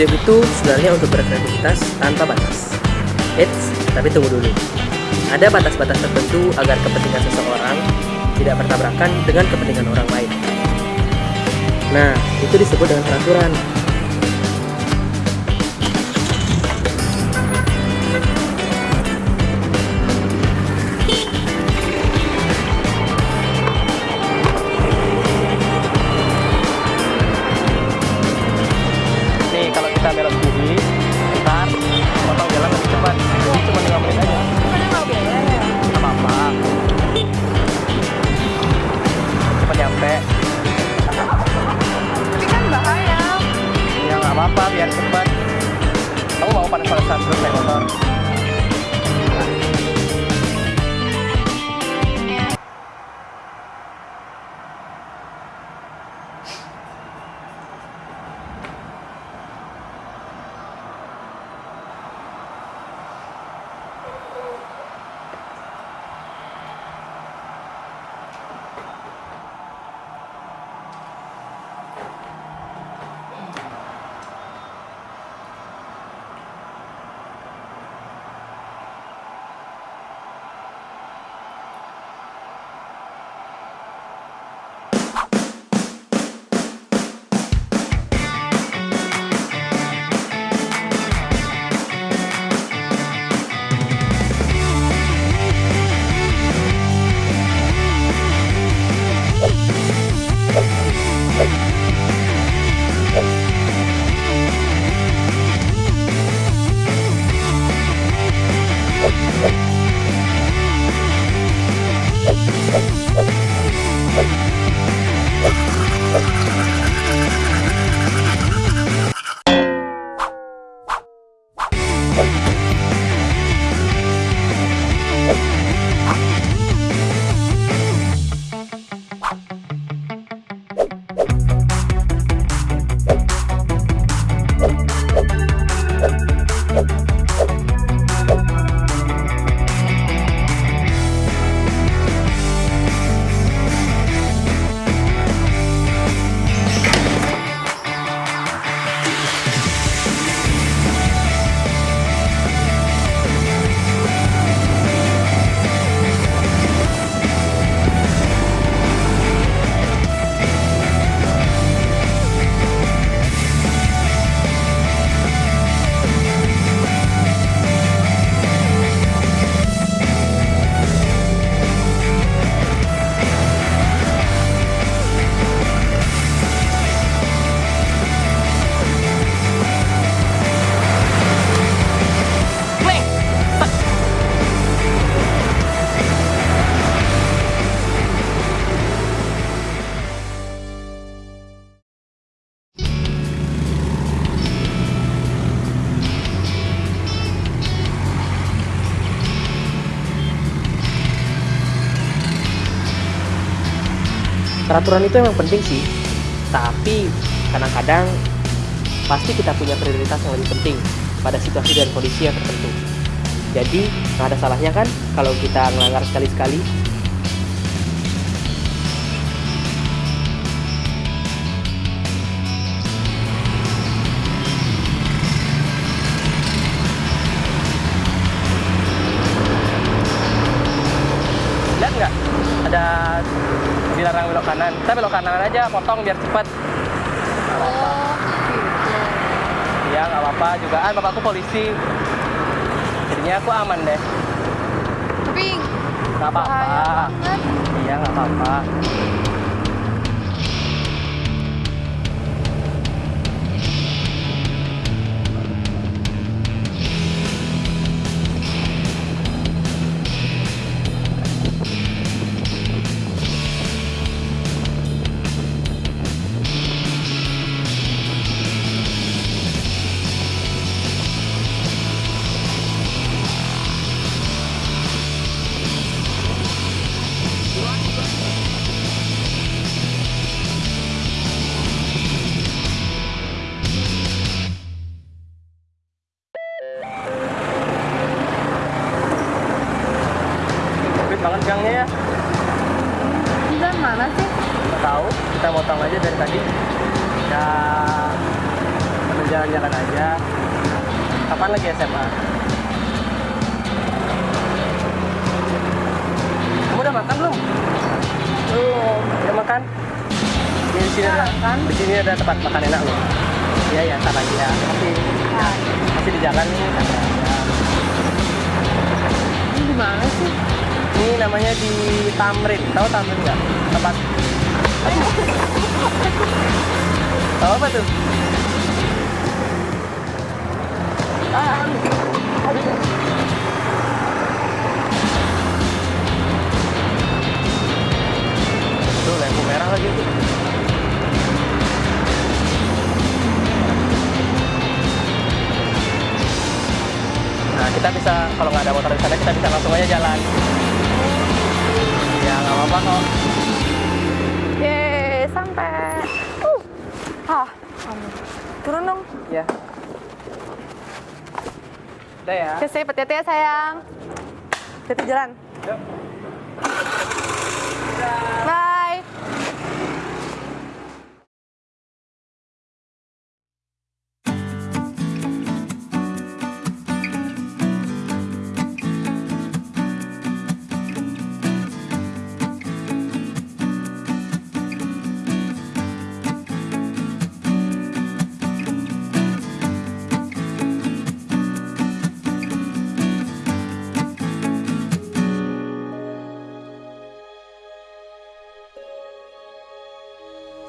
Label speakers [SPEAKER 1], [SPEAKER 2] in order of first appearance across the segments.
[SPEAKER 1] Hidup itu sebenarnya untuk berkreativitas tanpa batas. Eits, tapi tunggu dulu. Ada batas-batas tertentu agar kepentingan seseorang tidak bertabrakan dengan kepentingan orang lain. Nah, itu disebut dengan peraturan. Peraturan itu emang penting sih, tapi kadang-kadang pasti kita punya prioritas yang lebih penting pada situasi dan kondisi yang tertentu. Jadi, nggak ada salahnya kan kalau kita melanggar sekali-sekali kanan. Kita belok kanan aja potong biar cepet
[SPEAKER 2] Oh, gitu.
[SPEAKER 1] ya nggak apa-apa juga. Ah bapakku polisi. Jadinya aku aman deh.
[SPEAKER 2] Tapi
[SPEAKER 1] nggak apa-apa. iya nggak apa-apa kita motong aja dari tadi ya jalan-jalan aja. Kapan lagi SMA? Kamu udah makan belum?
[SPEAKER 2] Belum.
[SPEAKER 1] Udah makan? Di sini ada,
[SPEAKER 2] makan.
[SPEAKER 1] di sini ada tempat makan enak loh. Iya ya, ntar lagi ya. Masih, masih di jalan nih. aja.
[SPEAKER 2] Ini di mana sih?
[SPEAKER 1] Ini namanya di Tamrin. Tahu Tamrin nggak? Tempat. Tahu apa tuh? Tuh lampu merah lagi tuh. Nah kita bisa kalau nggak ada motor di sana kita bisa langsung aja jalan. Ya nggak apa-apa kok.
[SPEAKER 2] Sampai. Uh. Ah. Turun dong.
[SPEAKER 1] Ya. Udah ya.
[SPEAKER 2] Safe. Hati-hati ya, sayang. Hati jalan.
[SPEAKER 1] Yuk.
[SPEAKER 2] Bye.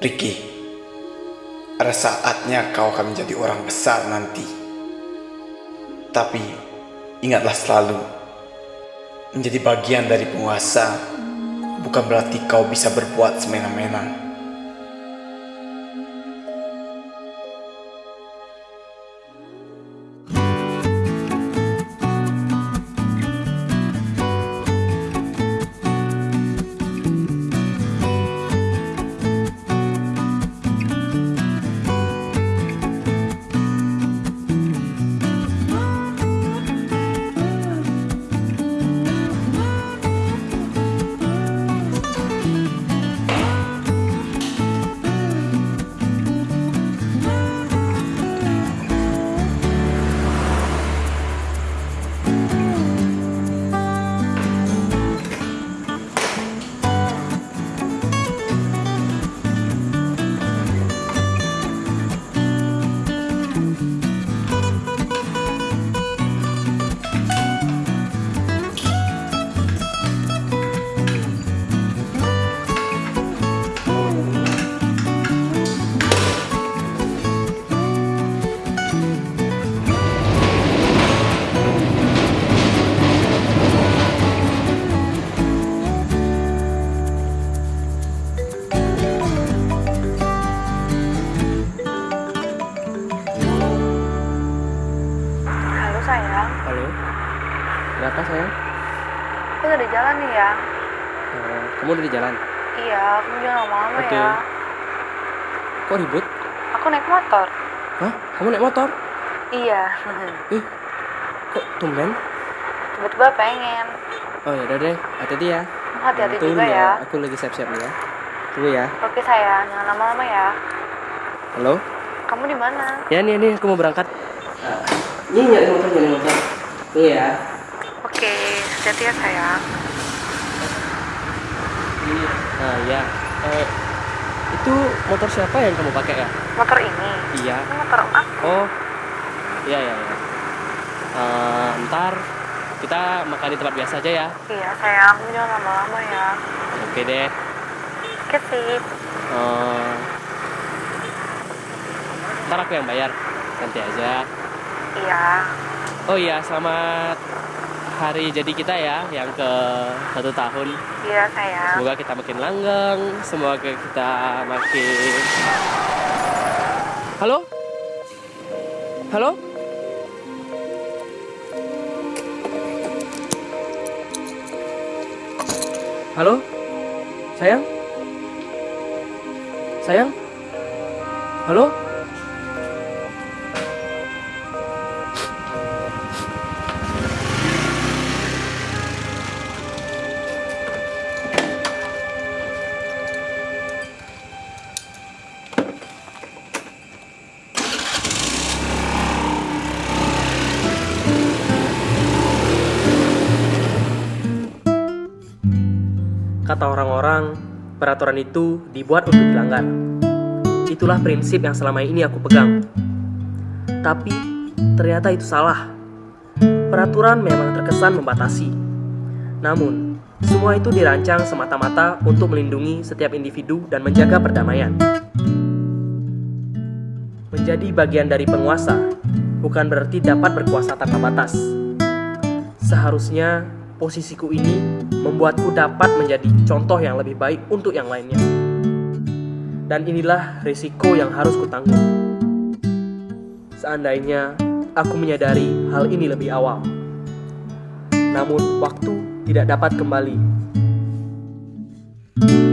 [SPEAKER 3] Ricky, ada saatnya kau akan menjadi orang besar nanti. Tapi ingatlah selalu, menjadi bagian dari penguasa bukan berarti kau bisa berbuat semena-mena.
[SPEAKER 1] Kamu udah di jalan?
[SPEAKER 2] Iya, kamu jangan lama-lama
[SPEAKER 1] Oke.
[SPEAKER 2] ya.
[SPEAKER 1] Kok ribut?
[SPEAKER 2] Aku naik motor.
[SPEAKER 1] Hah? Kamu naik motor?
[SPEAKER 2] Iya.
[SPEAKER 1] Ih, kok tumben?
[SPEAKER 2] Tiba-tiba pengen.
[SPEAKER 1] Oh ya udah deh, hati-hati ya.
[SPEAKER 2] Hati-hati juga ya.
[SPEAKER 1] Aku lagi siap-siap nih ya. Tunggu ya.
[SPEAKER 2] Oke, sayang. Jangan lama-lama ya.
[SPEAKER 1] Halo?
[SPEAKER 2] Kamu di mana?
[SPEAKER 1] Ya nih, nih aku mau berangkat. Ini nyari motor, nyari motor. Tunggu ya.
[SPEAKER 2] Oke, hati-hati ya, sayang.
[SPEAKER 1] Ini, nah ya. Eh, itu motor siapa yang kamu pakai ya?
[SPEAKER 2] Motor ini.
[SPEAKER 1] Iya.
[SPEAKER 2] Ini motor aku.
[SPEAKER 1] Oh, iya iya. iya. Eh, ntar kita makan di tempat biasa aja ya.
[SPEAKER 2] Iya, sayang. Jangan lama-lama ya.
[SPEAKER 1] Oke deh.
[SPEAKER 2] Oke, sip.
[SPEAKER 1] Eh, ntar aku yang bayar. Nanti aja.
[SPEAKER 2] Iya.
[SPEAKER 1] Oh iya, selamat hari jadi kita ya, yang ke satu tahun.
[SPEAKER 2] Iya, sayang.
[SPEAKER 1] Semoga kita makin langgeng, semoga kita makin. Halo? Halo? Halo? Sayang? Sayang? Halo? Peraturan itu dibuat untuk dilanggar. Itulah prinsip yang selama ini aku pegang. Tapi ternyata itu salah. Peraturan memang terkesan membatasi. Namun, semua itu dirancang semata-mata untuk melindungi setiap individu dan menjaga perdamaian. Menjadi bagian dari penguasa bukan berarti dapat berkuasa tanpa batas. Seharusnya posisiku ini membuatku dapat menjadi contoh yang lebih baik untuk yang lainnya. Dan inilah risiko yang harus kutanggung. Seandainya aku menyadari hal ini lebih awal. Namun waktu tidak dapat kembali. thank you